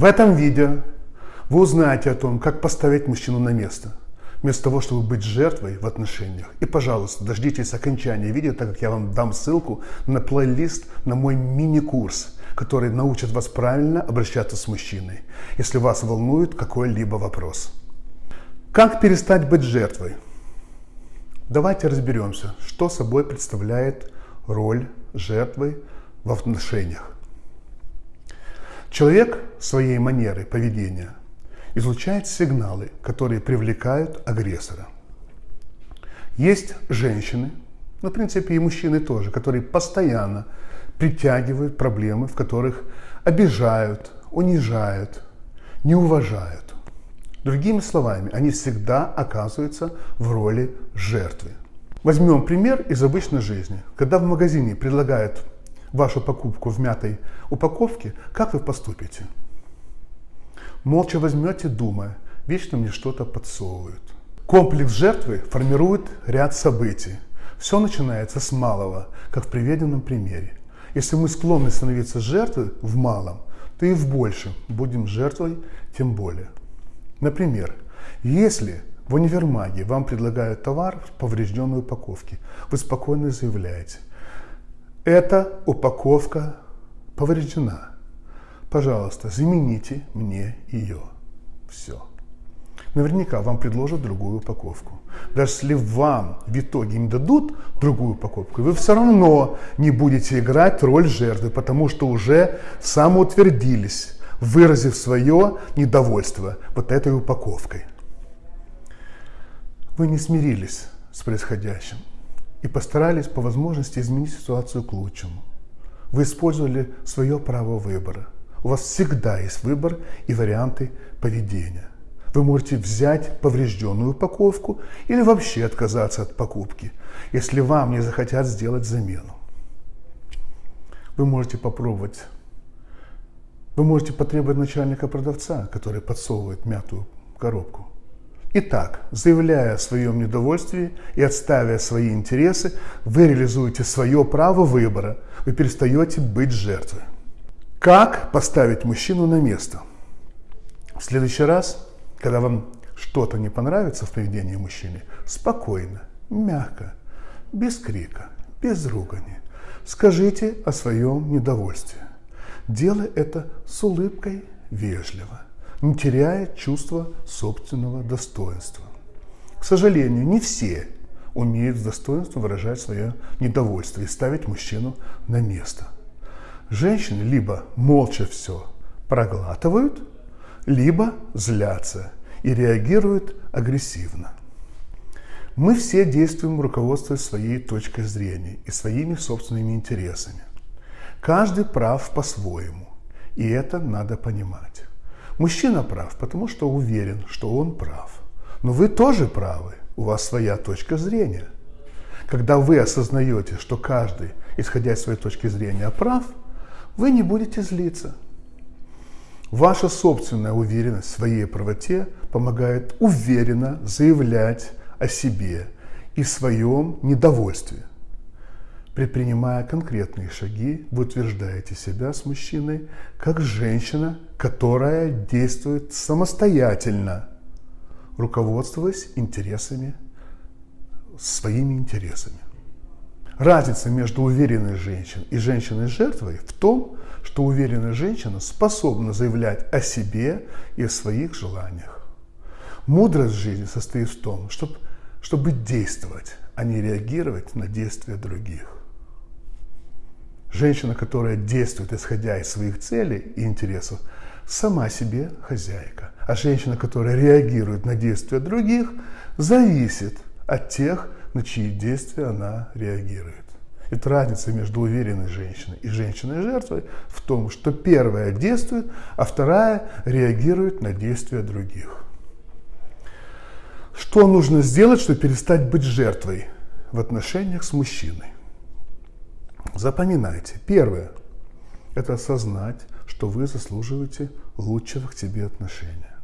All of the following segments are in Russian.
В этом видео вы узнаете о том, как поставить мужчину на место, вместо того, чтобы быть жертвой в отношениях. И, пожалуйста, дождитесь окончания видео, так как я вам дам ссылку на плейлист на мой мини-курс, который научит вас правильно обращаться с мужчиной, если вас волнует какой-либо вопрос. Как перестать быть жертвой? Давайте разберемся, что собой представляет роль жертвы в отношениях. Человек своей манерой поведения излучает сигналы, которые привлекают агрессора. Есть женщины, ну, в принципе, и мужчины тоже, которые постоянно притягивают проблемы, в которых обижают, унижают, не уважают. Другими словами, они всегда оказываются в роли жертвы. Возьмем пример из обычной жизни. Когда в магазине предлагают вашу покупку в мятой упаковке, как вы поступите? Молча возьмете, думая, вечно мне что-то подсовывают. Комплекс жертвы формирует ряд событий. Все начинается с малого, как в приведенном примере. Если мы склонны становиться жертвой в малом, то и в большем будем жертвой тем более. Например, если в универмаге вам предлагают товар в поврежденной упаковке, вы спокойно заявляете – эта упаковка повреждена. Пожалуйста, замените мне ее. Все. Наверняка вам предложат другую упаковку. Даже если вам в итоге не дадут другую упаковку, вы все равно не будете играть роль жертвы, потому что уже самоутвердились, выразив свое недовольство вот этой упаковкой. Вы не смирились с происходящим и постарались по возможности изменить ситуацию к лучшему. Вы использовали свое право выбора. У вас всегда есть выбор и варианты поведения. Вы можете взять поврежденную упаковку или вообще отказаться от покупки, если вам не захотят сделать замену. Вы можете попробовать. Вы можете потребовать начальника продавца, который подсовывает мятую коробку. Итак, заявляя о своем недовольстве и отставя свои интересы, вы реализуете свое право выбора, вы перестаете быть жертвой. Как поставить мужчину на место? В следующий раз, когда вам что-то не понравится в поведении мужчины, спокойно, мягко, без крика, без ругани, скажите о своем недовольстве. Делай это с улыбкой вежливо не теряя чувства собственного достоинства. К сожалению, не все умеют с достоинством выражать свое недовольство и ставить мужчину на место. Женщины либо молча все проглатывают, либо злятся и реагируют агрессивно. Мы все действуем руководствуясь своей точкой зрения и своими собственными интересами. Каждый прав по-своему, и это надо понимать. Мужчина прав, потому что уверен, что он прав. Но вы тоже правы, у вас своя точка зрения. Когда вы осознаете, что каждый, исходя из своей точки зрения, прав, вы не будете злиться. Ваша собственная уверенность в своей правоте помогает уверенно заявлять о себе и своем недовольстве. Предпринимая конкретные шаги, вы утверждаете себя с мужчиной как женщина, которая действует самостоятельно, руководствуясь интересами, своими интересами. Разница между уверенной женщиной и женщиной-жертвой в том, что уверенная женщина способна заявлять о себе и о своих желаниях. Мудрость жизни состоит в том, чтобы, чтобы действовать, а не реагировать на действия других. Женщина, которая действует исходя из своих целей и интересов, сама себе хозяйка. А женщина, которая реагирует на действия других, зависит от тех, на чьи действия она реагирует. Это разница между уверенной женщиной и женщиной-жертвой в том, что первая действует, а вторая реагирует на действия других. Что нужно сделать, чтобы перестать быть жертвой в отношениях с мужчиной? Запоминайте. Первое – это осознать, что вы заслуживаете лучшего к тебе отношения.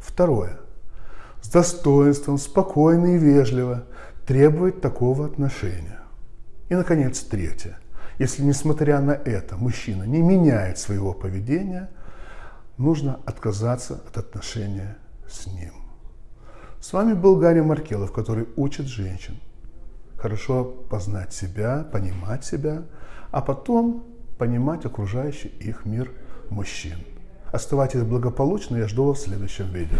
Второе – с достоинством, спокойно и вежливо требовать такого отношения. И, наконец, третье. Если, несмотря на это, мужчина не меняет своего поведения, нужно отказаться от отношения с ним. С вами был Гарри Маркелов, который учит женщин хорошо познать себя, понимать себя, а потом понимать окружающий их мир мужчин. Оставайтесь благополучны, я жду вас в следующем видео.